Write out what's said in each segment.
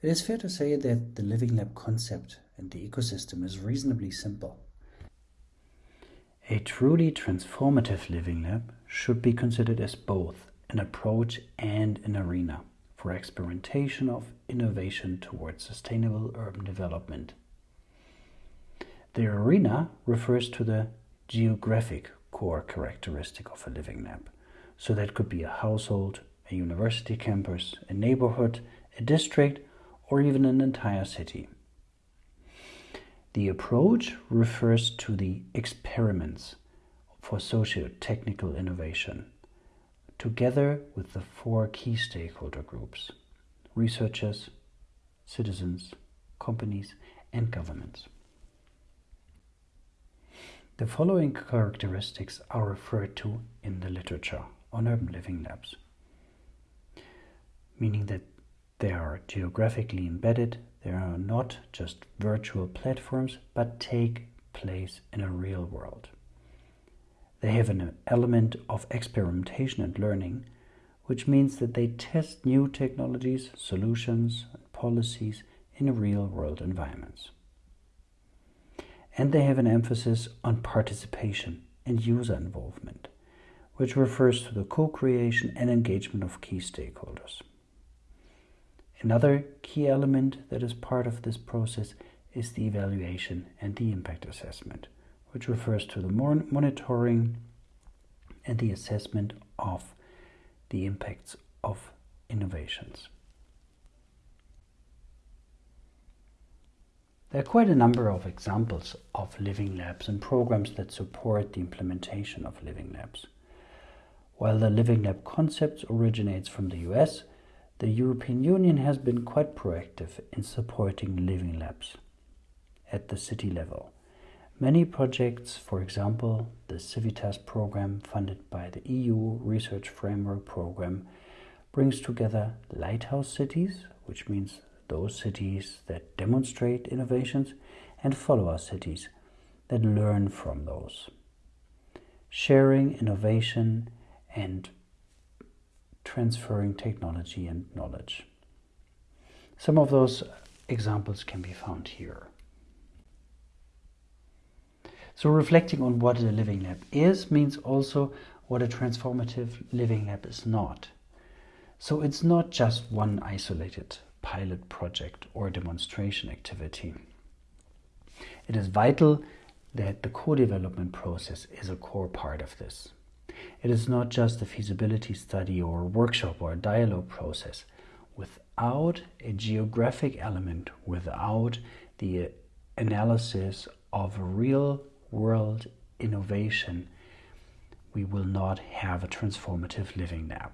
It is fair to say that the Living Lab concept and the ecosystem is reasonably simple. A truly transformative Living Lab should be considered as both an approach and an arena for experimentation of innovation towards sustainable urban development. The arena refers to the geographic core characteristic of a living lab. So that could be a household, a university campus, a neighborhood, a district, or even an entire city. The approach refers to the experiments for socio-technical innovation, together with the four key stakeholder groups, researchers, citizens, companies, and governments. The following characteristics are referred to in the literature on urban living labs, meaning that they are geographically embedded, they are not just virtual platforms, but take place in a real world. They have an element of experimentation and learning, which means that they test new technologies, solutions, and policies in real world environments and they have an emphasis on participation and user involvement, which refers to the co-creation and engagement of key stakeholders. Another key element that is part of this process is the evaluation and the impact assessment, which refers to the monitoring and the assessment of the impacts of innovations. There are quite a number of examples of living labs and programs that support the implementation of living labs. While the living lab concept originates from the US, the European Union has been quite proactive in supporting living labs at the city level. Many projects, for example, the Civitas program funded by the EU Research Framework Program, brings together lighthouse cities, which means those cities that demonstrate innovations and follower cities that learn from those. Sharing innovation and transferring technology and knowledge. Some of those examples can be found here. So reflecting on what a living lab is means also what a transformative living lab is not. So it's not just one isolated pilot project or demonstration activity. It is vital that the co-development process is a core part of this. It is not just a feasibility study or a workshop or a dialogue process. Without a geographic element, without the analysis of real world innovation, we will not have a transformative living lab.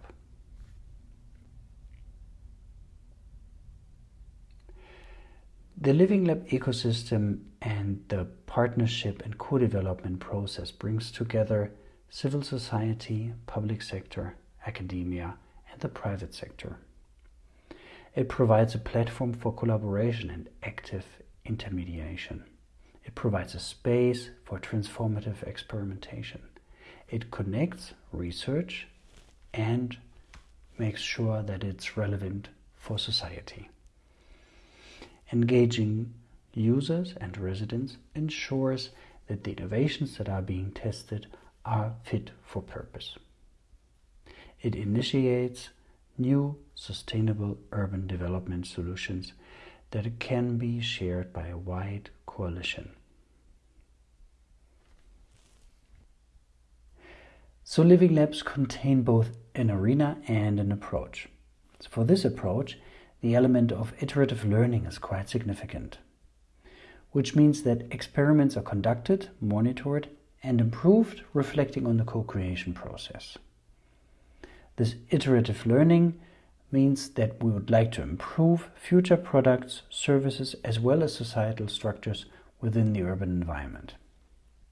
The Living Lab ecosystem and the partnership and co-development process brings together civil society, public sector, academia, and the private sector. It provides a platform for collaboration and active intermediation. It provides a space for transformative experimentation. It connects research and makes sure that it's relevant for society. Engaging users and residents ensures that the innovations that are being tested are fit for purpose. It initiates new sustainable urban development solutions that can be shared by a wide coalition. So Living Labs contain both an arena and an approach. So for this approach, the element of iterative learning is quite significant, which means that experiments are conducted, monitored, and improved, reflecting on the co-creation process. This iterative learning means that we would like to improve future products, services, as well as societal structures within the urban environment.